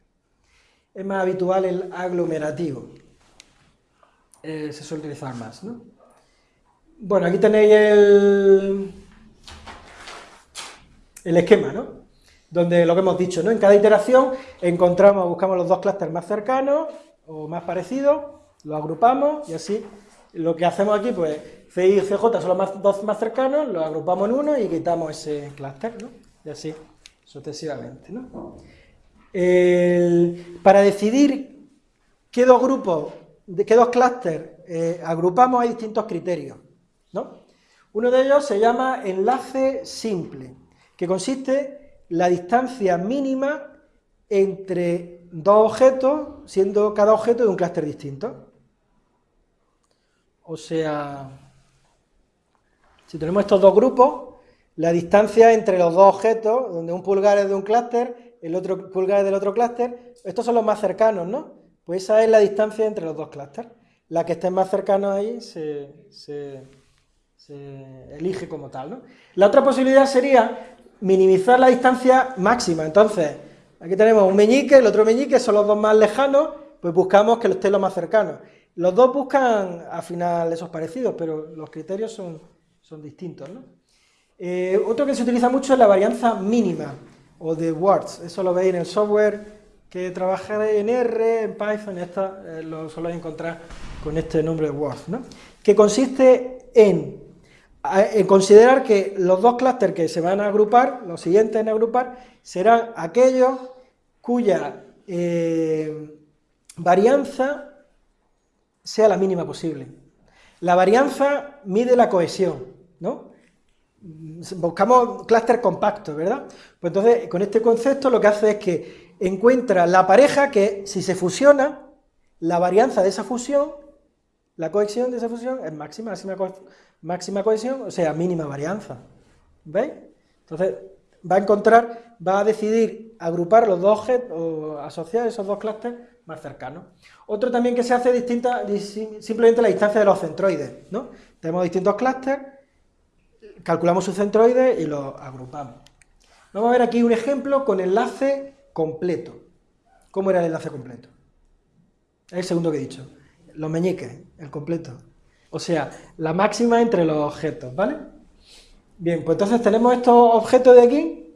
es más habitual el aglomerativo. Eh, se suele utilizar más, ¿no? Bueno, aquí tenéis el, el esquema, ¿no? Donde lo que hemos dicho, ¿no? En cada iteración encontramos, buscamos los dos clústeres más cercanos o más parecidos, los agrupamos y así lo que hacemos aquí, pues C y CJ son los dos más cercanos, los agrupamos en uno y quitamos ese clúster, ¿no? Y así sucesivamente, ¿no? para decidir qué dos grupos, qué dos clústeres eh, agrupamos hay distintos criterios. ¿no? Uno de ellos se llama enlace simple, que consiste la distancia mínima entre dos objetos, siendo cada objeto de un clúster distinto. O sea, si tenemos estos dos grupos, la distancia entre los dos objetos, donde un pulgar es de un clúster, el otro pulgar del otro clúster, estos son los más cercanos, ¿no? Pues esa es la distancia entre los dos clústeres. La que esté más cercana ahí se, elige como tal, ¿no? La otra posibilidad sería minimizar la distancia máxima. Entonces, aquí tenemos un meñique, el otro meñique, son los dos más lejanos, pues buscamos que estén los más cercanos. Los dos buscan al final esos parecidos, pero los criterios son, son distintos, ¿no? Eh, otro que se utiliza mucho es la varianza mínima o de words. Eso lo veis en el software que trabajaré en R, en Python, esta, eh, lo soléis encontrar con este nombre de words, ¿no? que consiste en, en, considerar que los dos clústeres que se van a agrupar, los siguientes en agrupar, serán aquellos cuya eh, varianza sea la mínima posible. La varianza mide la cohesión, ¿no? buscamos clúster compacto, ¿verdad? Pues entonces, con este concepto lo que hace es que encuentra la pareja que, si se fusiona, la varianza de esa fusión, la cohesión de esa fusión es máxima, máxima, cohesión, o sea, mínima varianza. ¿Veis? Entonces, va a encontrar, va a decidir agrupar los dos objetos, o asociar esos dos clústeres más cercanos. Otro también que se hace distinta, simplemente la distancia de los centroides, ¿no? Tenemos distintos clústeres, calculamos su centroide y lo agrupamos. Vamos a ver aquí un ejemplo con enlace completo. ¿Cómo era el enlace completo? Es el segundo que he dicho. Los meñiques, el completo. O sea, la máxima entre los objetos, ¿vale? Bien, pues entonces tenemos estos objetos de aquí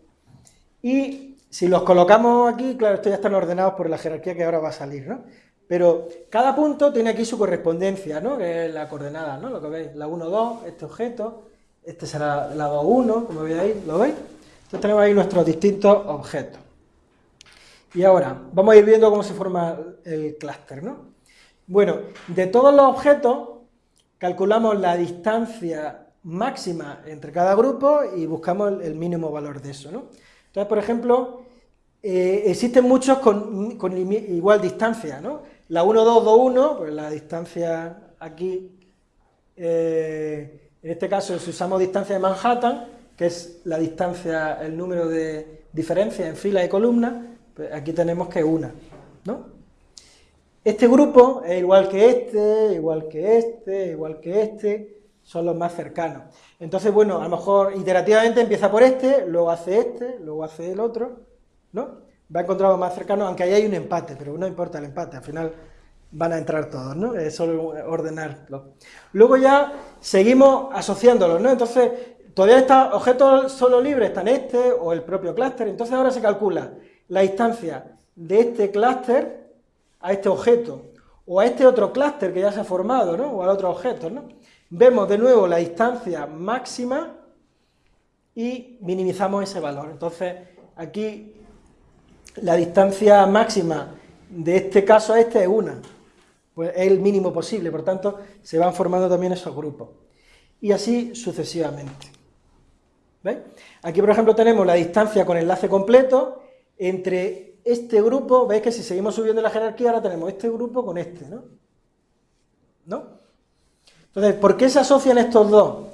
y si los colocamos aquí, claro, estos ya están ordenados por la jerarquía que ahora va a salir, ¿no? Pero cada punto tiene aquí su correspondencia, ¿no? Que es la coordenada, ¿no? Lo que veis, la 1, 2, este objeto, este será el lado 1, como veis ahí, ¿lo veis? Entonces tenemos ahí nuestros distintos objetos. Y ahora, vamos a ir viendo cómo se forma el clúster, ¿no? Bueno, de todos los objetos calculamos la distancia máxima entre cada grupo y buscamos el mínimo valor de eso, ¿no? Entonces, por ejemplo, eh, existen muchos con, igual distancia, ¿no? La 1, 2, 2, 1, pues la distancia aquí, eh, en este caso si usamos distancia de Manhattan, que es la distancia, el número de diferencias en fila y columna, pues aquí tenemos que una, ¿no? Este grupo es igual que este, igual que este, igual que este, son los más cercanos. Entonces, bueno, a lo mejor iterativamente empieza por este, luego hace este, luego hace el otro, ¿no? Va a encontrar los más cercanos, aunque ahí hay un empate, pero no importa el empate, al final van a entrar todos, ¿no? Es solo ordenarlo. Luego ya seguimos asociándolos, ¿no? Entonces, todavía estos objetos solo libres están este o el propio clúster, entonces ahora se calcula la distancia de este clúster a este objeto, o a este otro clúster que ya se ha formado, ¿no? o al otro objeto, ¿no? Vemos de nuevo la distancia máxima y minimizamos ese valor. Entonces, aquí la distancia máxima de este caso a este es una, pues es el mínimo posible, por tanto, se van formando también esos grupos. Y así sucesivamente. ¿Veis? Aquí, por ejemplo, tenemos la distancia con enlace completo entre este grupo, veis que si seguimos subiendo la jerarquía, ahora tenemos este grupo con este, ¿no? ¿No? Entonces, ¿por qué se asocian estos dos?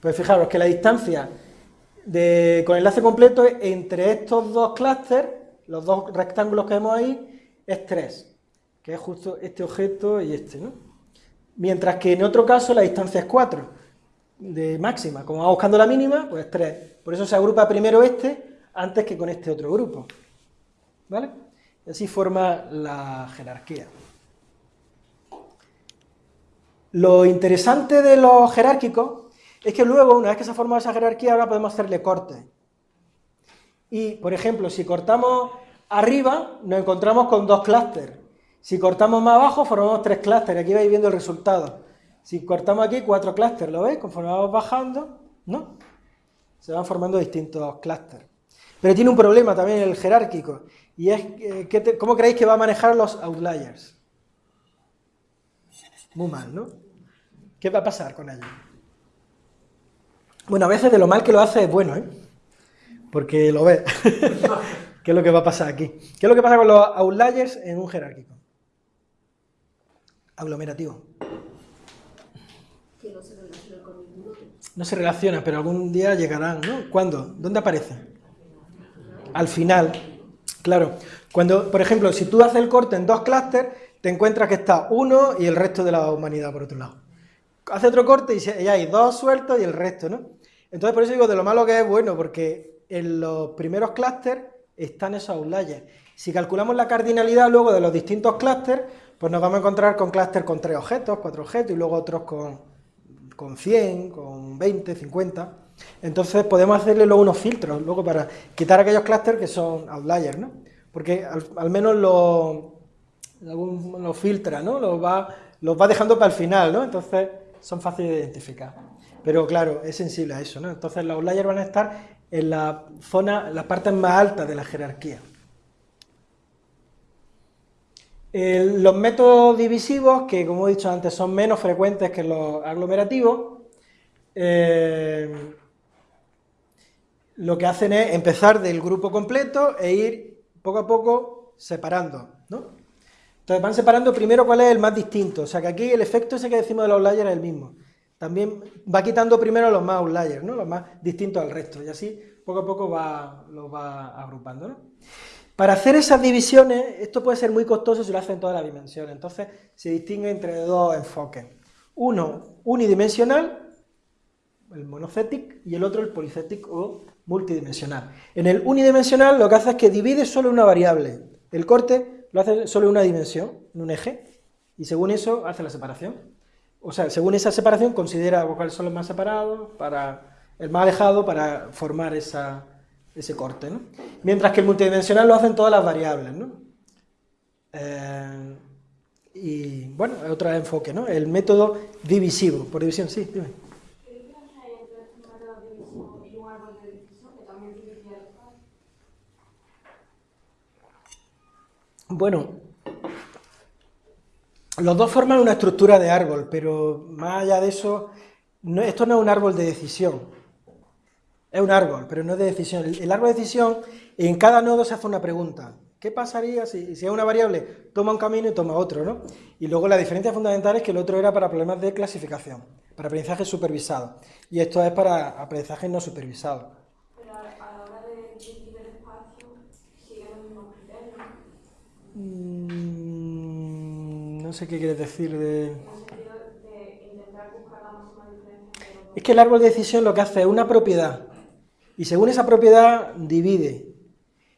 Pues fijaros que la distancia con enlace completo entre estos dos clústeres, los dos rectángulos que vemos ahí, es 3, que es justo este objeto y este, ¿no? Mientras que en otro caso la distancia es 4, de máxima. Como vamos buscando la mínima, pues 3. Por eso se agrupa primero este antes que con este otro grupo. ¿Vale? Y así forma la jerarquía. Lo interesante de los jerárquicos es que luego, una vez que se ha formado esa jerarquía, ahora podemos hacerle corte. Y, por ejemplo, si cortamos arriba, nos encontramos con dos clústeres. Si cortamos más abajo, formamos tres clústeres. Aquí vais viendo el resultado. Si cortamos aquí, cuatro clústeres, ¿lo veis? Conforme vamos bajando, ¿no? Se van formando distintos clústeres. Pero tiene un problema también el jerárquico, y es, que, ¿cómo creéis que va a manejar los outliers? Muy mal, ¿no? ¿Qué va a pasar con ellos? Bueno, a veces de lo mal que lo hace es bueno, ¿eh? Porque lo ve. ¿Qué es lo que va a pasar aquí? ¿Qué es lo que pasa con los outliers en un jerárquico? Aglomerativo. Que no se relaciona con ninguno. No se relaciona, pero algún día llegarán, ¿no? ¿Cuándo? ¿Dónde aparecen? Al final. Claro, cuando, por ejemplo, si tú haces el corte en dos clústeres, te encuentras que está uno y el resto de la humanidad por otro lado. Hace otro corte y ya hay dos sueltos y el resto, ¿no? Entonces, por eso digo de lo malo que es bueno, porque en los primeros clústeres están esos outliers. Si calculamos la cardinalidad luego de los distintos clústeres, pues nos vamos a encontrar con clústeres con tres objetos, cuatro objetos, y luego otros con, con 100, con 20, 50. Entonces podemos hacerle luego unos filtros, luego para quitar aquellos clústeres que son outliers, ¿no? Porque al, menos los lo filtra, ¿no? Los va, los va dejando para el final, ¿no? Entonces son fáciles de identificar. Pero claro, es sensible a eso, ¿no? Entonces los outliers van a estar en la zona, las partes más altas de la jerarquía. Los métodos divisivos, que como he dicho antes son menos frecuentes que los aglomerativos, eh, lo que hacen es empezar del grupo completo e ir poco a poco separando, ¿no? Entonces van separando primero cuál es el más distinto, o sea que aquí el efecto ese que decimos de los layers es el mismo. También va quitando primero los más outliers, ¿no? Los más distintos al resto, y así poco a poco los va agrupando. Para hacer esas divisiones, esto puede ser muy costoso si lo hacen todas las dimensiones, entonces se distingue entre dos enfoques. Uno unidimensional, el monocetic, y el otro el policetic o multidimensional. En el unidimensional lo que hace es que divide solo una variable. El corte lo hace solo en una dimensión, en un eje, y según eso hace la separación. O sea, según esa separación considera cuáles son los más separados, para el más alejado, para formar esa, ese corte. ¿no? Mientras que el multidimensional lo hacen todas las variables. ¿no? Eh, y bueno, otro enfoque, ¿no? El método divisivo, por división, sí, dime. Bueno, los dos forman una estructura de árbol, pero más allá de eso, esto no es un árbol de decisión. Es un árbol, pero no es de decisión. El, árbol de decisión, en cada nodo se hace una pregunta. ¿Qué pasaría si, si es una variable toma un camino y toma otro? ¿no? Y luego la diferencia fundamental es que el otro era para problemas de clasificación, para aprendizaje supervisado. Y esto es para aprendizaje no supervisado. Pero a la hora de describir el espacio, sigue los mismos criterios. Mm, no sé qué quieres decir de... En el sentido de intentar buscar la máxima diferencia entre los dos. Es que el árbol de decisión lo que hace es una propiedad y según esa propiedad divide.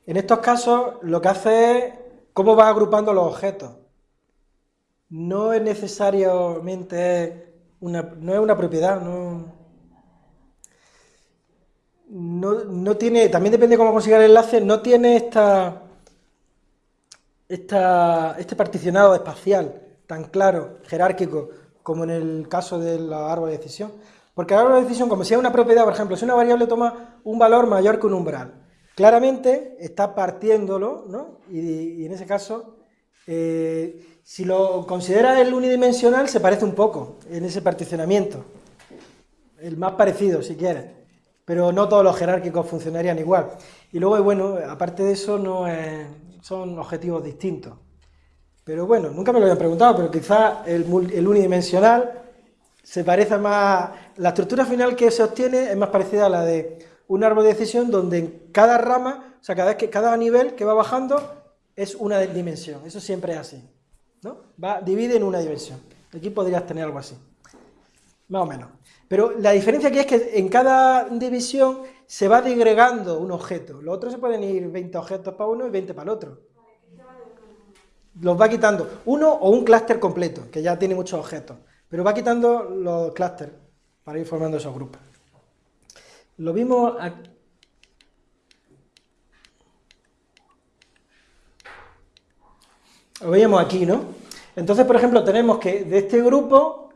En estos casos lo que hace es cómo va agrupando los objetos. No es necesariamente una, no es una propiedad, no, no, tiene, también depende de cómo consiga el enlace, no tiene esta, esta, este particionado espacial tan claro, jerárquico, como en el caso del árbol de decisión. Porque árbol de decisión, como si es una propiedad, por ejemplo, si una variable toma un valor mayor que un umbral, claramente está partiéndolo, ¿no? Y, en ese caso, eh, si lo considera el unidimensional, se parece un poco en ese particionamiento. El más parecido, si quieres. Pero no todos los jerárquicos funcionarían igual. Y luego, bueno, aparte de eso, no son objetivos distintos. Pero bueno, nunca me lo habían preguntado, pero quizás el, el unidimensional se parece más, la estructura final que se obtiene es más parecida a la de un árbol de decisión donde en cada rama, o sea, cada, vez que, cada nivel que va bajando es una dimensión, eso siempre es así, ¿no? Va, divide en una dimensión, aquí podrías tener algo así, más o menos. Pero la diferencia aquí es que en cada división se va digregando un objeto, los otros se pueden ir 20 objetos para uno y 20 para el otro. Los va quitando uno o un clúster completo, que ya tiene muchos objetos. Pero va quitando los clústeres para ir formando esos grupos. Lo vimos aquí. Lo veíamos aquí, ¿no? Entonces, por ejemplo, tenemos que de este grupo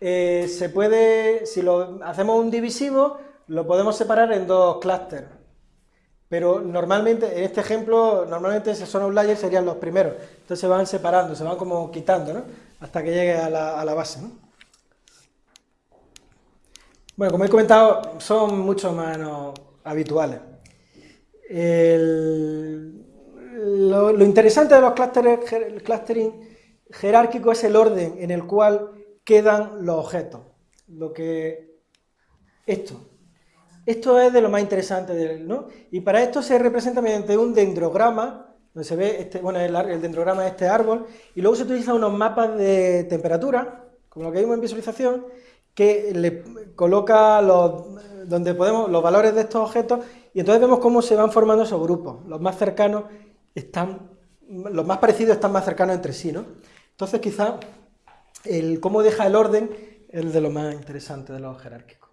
eh, se puede, si lo hacemos un divisivo, lo podemos separar en dos clústeres. Pero normalmente, en este ejemplo, normalmente esos son outliers serían los primeros. Entonces se van separando, se van como quitando, ¿no? Hasta que llegue a la, base. Bueno, como he comentado, son mucho menos habituales. lo, interesante de los el clustering jerárquico es el orden en el cual quedan los objetos. Lo que esto. Esto es de lo más interesante, ¿no? Y para esto se representa mediante un dendrograma donde se ve, este, bueno, el, dendrograma de este árbol, y luego se utilizan unos mapas de temperatura, como lo que vimos en visualización, que le coloca los, donde podemos, los valores de estos objetos, y entonces vemos cómo se van formando esos grupos. Los más cercanos están, los más parecidos están más cercanos entre sí, ¿no? Entonces quizá el cómo deja el orden es de lo más interesante de los jerárquicos.